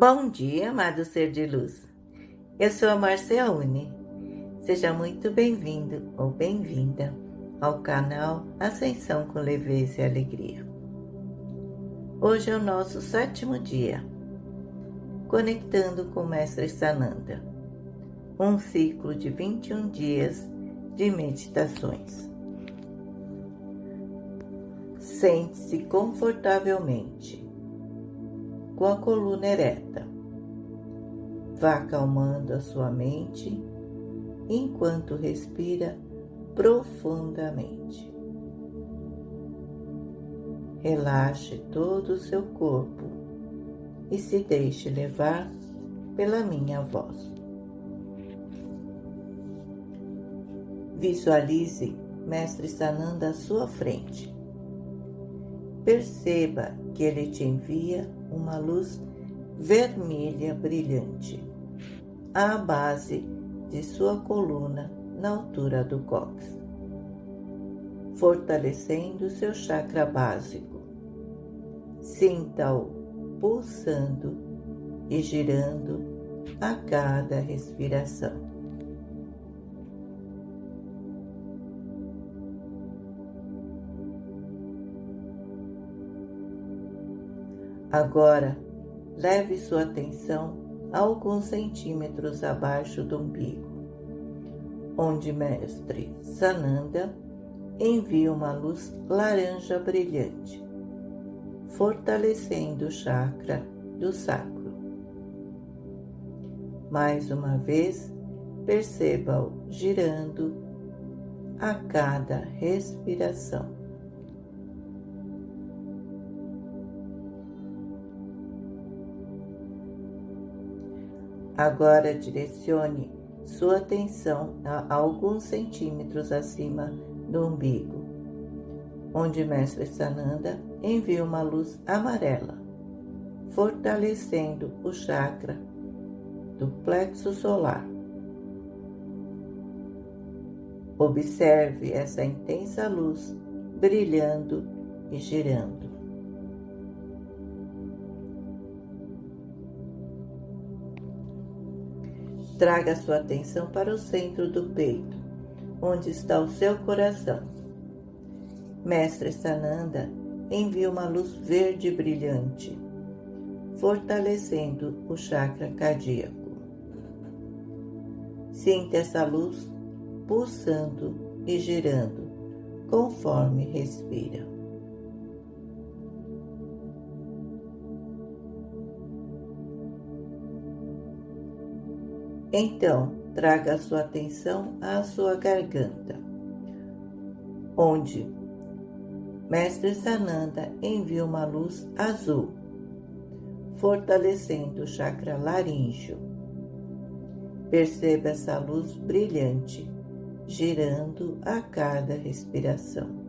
Bom dia, amado ser de luz. Eu sou a Marcia Uni. Seja muito bem-vindo ou bem-vinda ao canal Ascensão com Leveza e Alegria. Hoje é o nosso sétimo dia, conectando com o Mestre Sananda, um ciclo de 21 dias de meditações. Sente-se confortavelmente com a coluna ereta. Vá acalmando a sua mente enquanto respira profundamente. Relaxe todo o seu corpo e se deixe levar pela minha voz. Visualize Mestre Sananda à sua frente. Perceba que ele te envia uma luz vermelha brilhante à base de sua coluna na altura do cóccix, fortalecendo seu chakra básico. Sinta-o pulsando e girando a cada respiração. Agora, leve sua atenção alguns centímetros abaixo do umbigo, onde Mestre Sananda envia uma luz laranja brilhante, fortalecendo o chakra do sacro. Mais uma vez, perceba-o girando a cada respiração. Agora direcione sua atenção a alguns centímetros acima do umbigo, onde Mestre Sananda envia uma luz amarela, fortalecendo o chakra do plexo solar. Observe essa intensa luz brilhando e girando. Traga sua atenção para o centro do peito, onde está o seu coração. Mestre Sananda envia uma luz verde brilhante, fortalecendo o chakra cardíaco. Sinta essa luz pulsando e girando conforme respira. Então, traga a sua atenção à sua garganta, onde Mestre Sananda envia uma luz azul, fortalecendo o chakra laríngeo. Perceba essa luz brilhante, girando a cada respiração.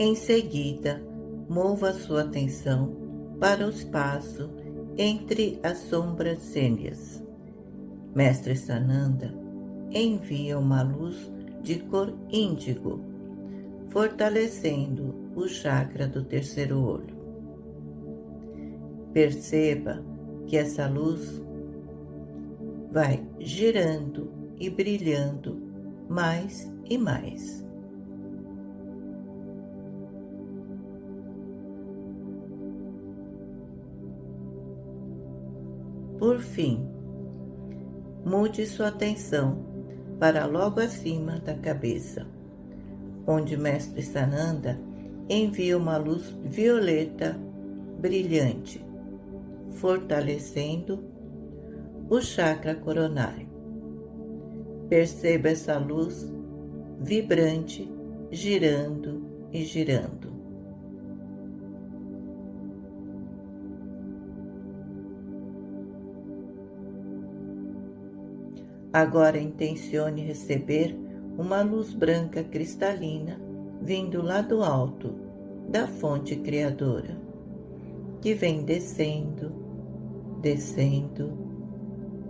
Em seguida, mova sua atenção para o espaço entre as sobrancelhas. Mestre Sananda envia uma luz de cor índigo, fortalecendo o chakra do terceiro olho. Perceba que essa luz vai girando e brilhando mais e mais. Por fim, mude sua atenção para logo acima da cabeça, onde Mestre Sananda envia uma luz violeta brilhante, fortalecendo o chakra coronário. Perceba essa luz vibrante girando e girando. Agora intencione receber uma luz branca cristalina vindo lá do alto da fonte criadora, que vem descendo, descendo,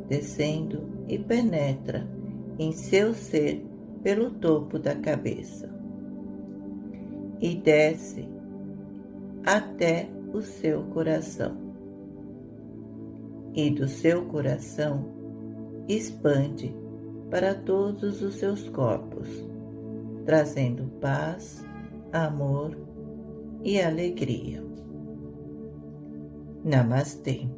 descendo e penetra em seu ser pelo topo da cabeça, e desce até o seu coração. E do seu coração expande para todos os seus corpos, trazendo paz, amor e alegria. Namastê.